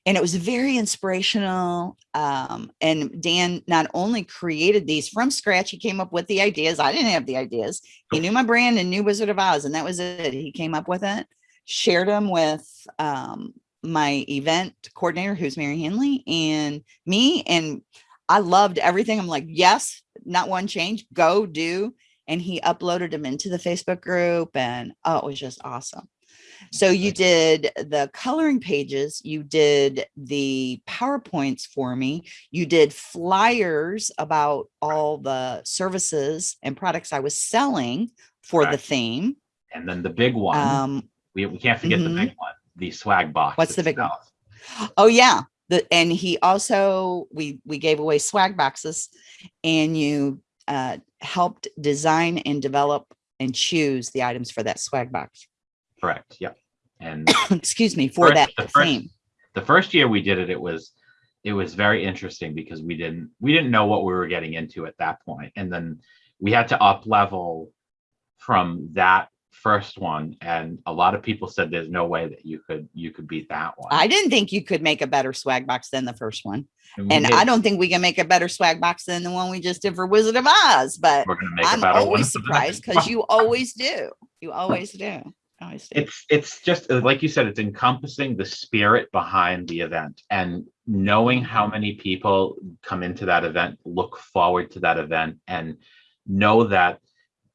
And it was very inspirational. Um, and Dan not only created these from scratch, he came up with the ideas. I didn't have the ideas. He knew my brand and knew Wizard of Oz, and that was it. He came up with it, shared them with um, my event coordinator, who's Mary Hanley, and me. And I loved everything. I'm like, yes, not one change, go do. And he uploaded them into the Facebook group and oh, it was just awesome. So you did the coloring pages, you did the PowerPoints for me, you did flyers about all the services and products I was selling for the theme. And then the big one, um, we, we can't forget mm -hmm. the mm-hmm. big one, the swag box. What's the big one? Oh yeah, the, and he also we we gave away swag boxes and you uh, helped design and develop and choose the items for that swag box. Correct yeah and (coughs) excuse me for first, that the first, the first year we did it it was it was very interesting because we didn't we didn't know what we were getting into at that point and then we had to up level from that first one and a lot of people said there's no way that you could you could beat that one. I didn't think you could make a better swag box than the first one. And, and i don't think we can make a better swag box than the one we just did for wizard of oz but i'm always surprised because you always do. You always do. Always do. it's it's just uh, like you said it's encompassing the spirit behind the event and knowing how many people come into that event look forward to that event and know that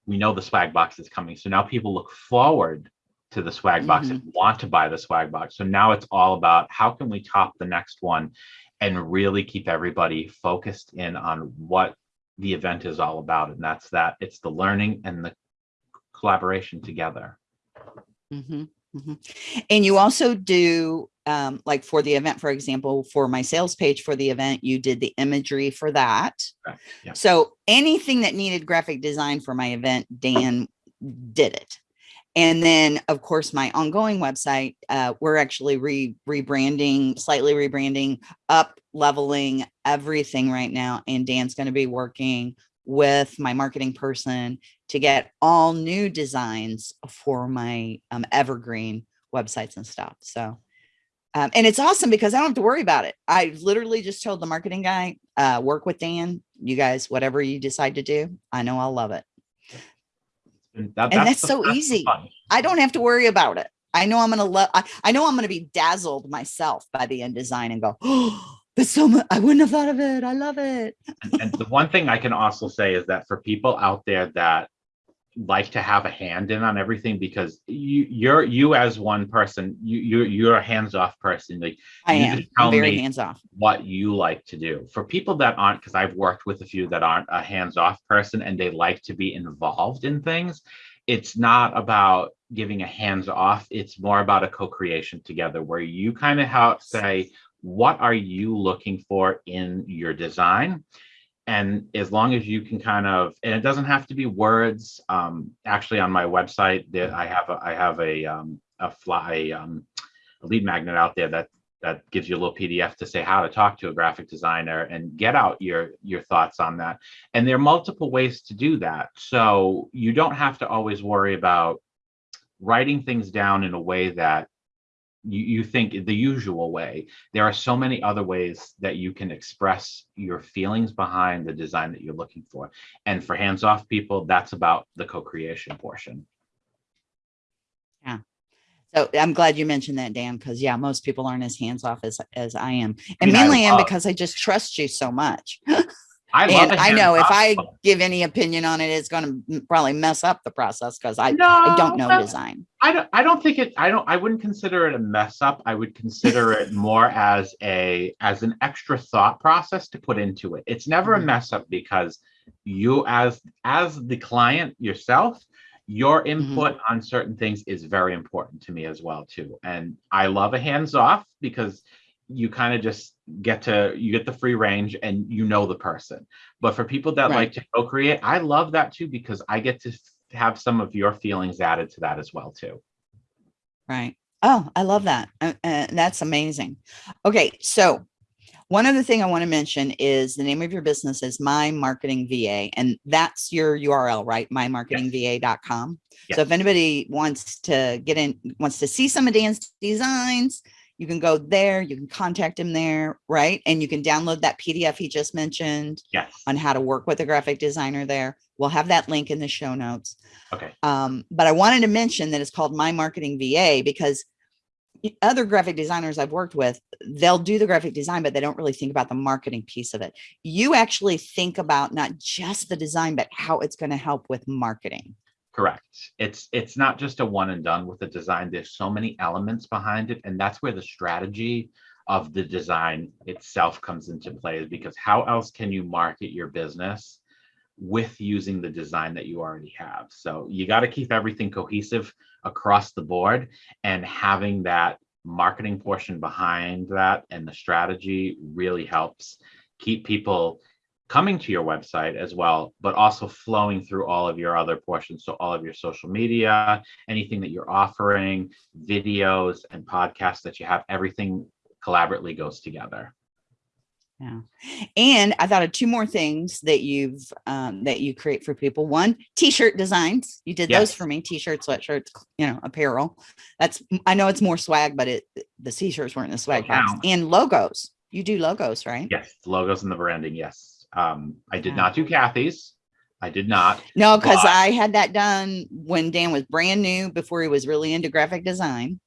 we know the swag box is coming. So now people look forward to the swag box and want to buy the swag box. So now it's all about how can we top the next one and really keep everybody focused in on what the event is all about. And that's that it's the learning and the collaboration together. Mhm, mhm. And you also do, um, like for the event, for example, for my sales page for the event, you did the imagery for that. Yeah. So anything that needed graphic design for my event, Dan did it. And then, of course, my ongoing website, uh, we're actually re rebranding, slightly rebranding, up leveling everything right now. And Dan's going to be working with my marketing person to get all new designs for my um, evergreen websites and stuff. So, um, and it's awesome because I don't have to worry about it. I literally just told the marketing guy, uh, work with Dan, you guys, whatever you decide to do, I know I'll love it. and, that- And that's the- so the easy. fun. I don't have to worry about it. I know I'm going to love, I, I know I'm going to be dazzled myself by the end design and go, oh, (gasps) that's so much. I wouldn't have thought of it. I love it. And, and the one thing I can also say is that for people out there that like to have a hand in on everything because you you're you as one person you you're, you're a hands-off person. Like I You am. just tell I'm very me- hands off. what you like to do. For people that aren't because i've worked with a few that aren't a hands-off person and they like to be involved in things it's not about giving a hands-off it's more about a co-creation together where you kind of help say what are you looking for in your design and as long as you can kind of and it doesn't have to be words um actually on my website that i have a i have a um a fly um a lead magnet out there that that gives you a little pdf to say how to talk to a graphic designer and get out your your thoughts on that. And there are multiple ways to do that. So you don't have to always worry about writing things down in a way that you, you think the usual way there are so many other ways that you can express your feelings behind the design that you're looking for and for hands-off people that's about the co-creation portion Yeah. So I'm glad you mentioned that, Dan, because yeah, most people aren't as hands off as as I am, and mean, I mainly am because I just trust you so much. (laughs) i love and a I know if I give any opinion on it, it's going to probably mess up the process because I No, I don't know no. design. I don't I don't think it I don't I wouldn't consider it a mess up. I would consider (laughs) it more as a as an extra thought process to put into it. It's never a Mhm. mess up because you as as the client yourself, your input on certain things is very important to me as well too. And I love a hands off because you kind of just get to you get the free range and you know the person. But for people that Right. like to co-create, I love that too because I get to have some of your feelings added to that as well too. Right. Oh, I love that. Uh, uh, that's amazing. Okay, so one other thing I want to mention is the name of your business is My Marketing VA, and that's your URL, right? MyMarketingVA.com. So if anybody wants to get in, wants to see some of Dan's designs, you can go there. You can contact him there, right? And you can download that PDF he just mentioned Yes. on how to work with a graphic designer there. We'll have that link in the show notes. Okay. Um, but I wanted to mention that it's called My Marketing VA because other graphic designers I've worked with, they'll do the graphic design, but they don't really think about the marketing piece of it. You actually think about not just the design, but how it's going to help with marketing. Correct. It's it's not just a one and done with the design. There's so many elements behind it, and that's where the strategy of the design itself comes into play. Because how else can you market your business with using the design that you already have? So you got to keep everything cohesive across the board, and having that marketing portion behind that and the strategy really helps keep people coming to your website as well, but also flowing through all of your other portions. So all of your social media, anything that you're offering, videos and podcasts that you have, everything collaboratively goes together. Yeah. And I thought of two more things that you've um, that you create for people. One, t-shirt designs. You did those for me. T-shirts, sweatshirts, you know, apparel. That's I know it's more swag, but it the t-shirts weren't in the swag box. count. And logos. You do logos, right? Yes, logos and the branding. Yes. Um, I did not do Kathy's. I did not. No, because I had that done when Dan was brand new before he was really into graphic design.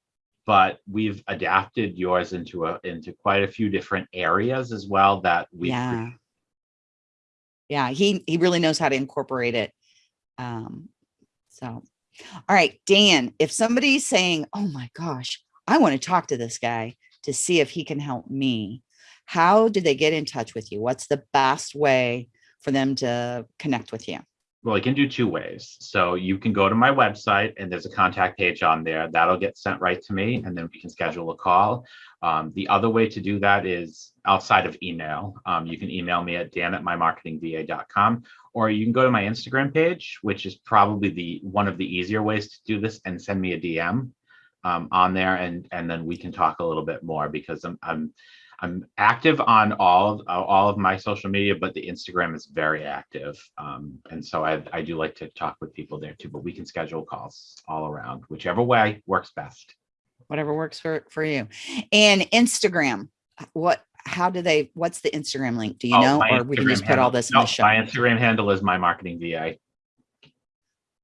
But we've adapted yours into a into quite a few different areas as well that we Yeah. Yeah, he he really knows how to incorporate it. Um, so all right, Dan, if somebody's saying, Oh my gosh, I want to talk to this guy to see if he can help me, how do they get in touch with you? What's the best way for them to connect with you? Well, you can do two ways. So you can go to my website and there's a contact page on there. That'll get sent right to me and then we can schedule a call. Um, the other way to do that is outside of email. Um, you can email me at dan at mymarketingva.com or you can go to my Instagram page, which is probably the one of the easier ways to do this and send me a DM um, on there and and then we can talk a little bit more because I'm I'm I'm active on all of uh, all of my social media, but the Instagram is very active, um, and so I I do like to talk with people there too. But we can schedule calls all around, whichever way works best. Whatever works for for you. And Instagram, what how do they what's the Instagram link? Do you Oh, know? Or we can Instagram just put all this in no, the show. My Instagram handle is my marketing VA.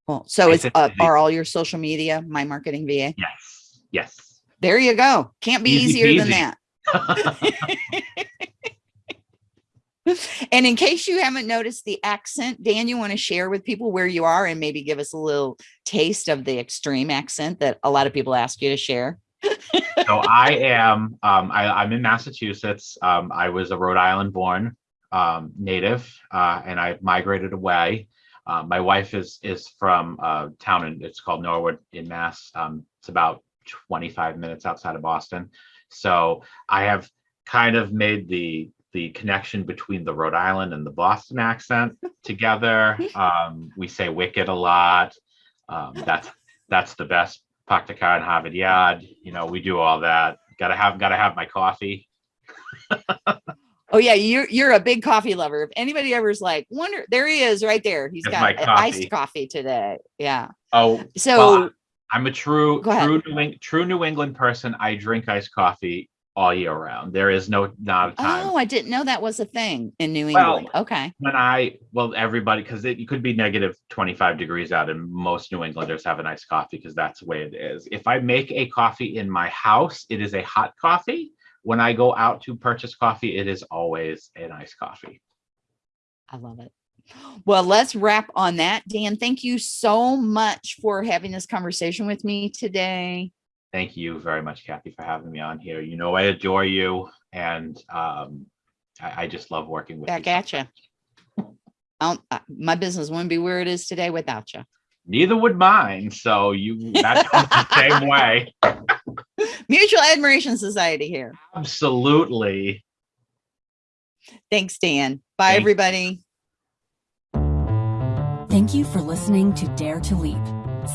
Well, so It's it's uh, are all your social media my marketing VA? Yes, yes. There you go. Can't be Easy easier than that. And in case you haven't noticed the accent, Dan, you want to share with people where you are and maybe give us a little taste of the extreme accent that a lot of people ask you to share. so I am um, I, I'm in Massachusetts. Um, I was a Rhode Island born um, native, uh, and I migrated away. Uh, my wife is is from a town and it's called Norwood in Mass. Um, it's about 25 minutes outside of Boston. So I have kind of made the the connection between the Rhode Island and the Boston accent (laughs) together. Um, we say wicked a lot. Um, that's that's the best Paktika and Harvard Yard. You know, we do all that. Gotta have gotta have my coffee. Oh yeah, you're you're a big coffee lover. If anybody ever's like, wonder there he is right there. He's There's got coffee. iced coffee today. Yeah. Oh, So well, I'm a true true New true New England person. I drink iced coffee all year round. There is no not a time. oh, I didn't know that was a thing in New Well, England. okay. when I well everybody because it, it could be negative 25 degrees out and most New Englanders have an iced coffee because that's the way it is. If I make a coffee in my house, it is a hot coffee. When I go out to purchase coffee, it is always an iced coffee. I love it. Well, let's wrap on that. Dan, thank you so much for having this conversation with me today. Thank you very much, Kathy, for having me on here. You know I adore you, and um, I, I just love working with Back you. at you. I don't, my business wouldn't be where it is today without you. Neither would mine. So you that's the same (laughs) way. Mutual Admiration Society here. Absolutely. Thanks, Dan. Bye, Thanks. everybody. Thank you for listening to Dare to Leap.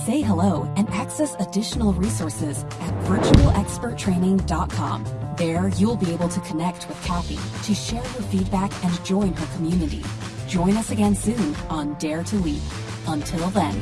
Say hello and access additional resources at virtualexperttraining.com. There, you'll be able to connect with Kathy to share your feedback and join her community. Join us again soon on Dare to Leap. Until then.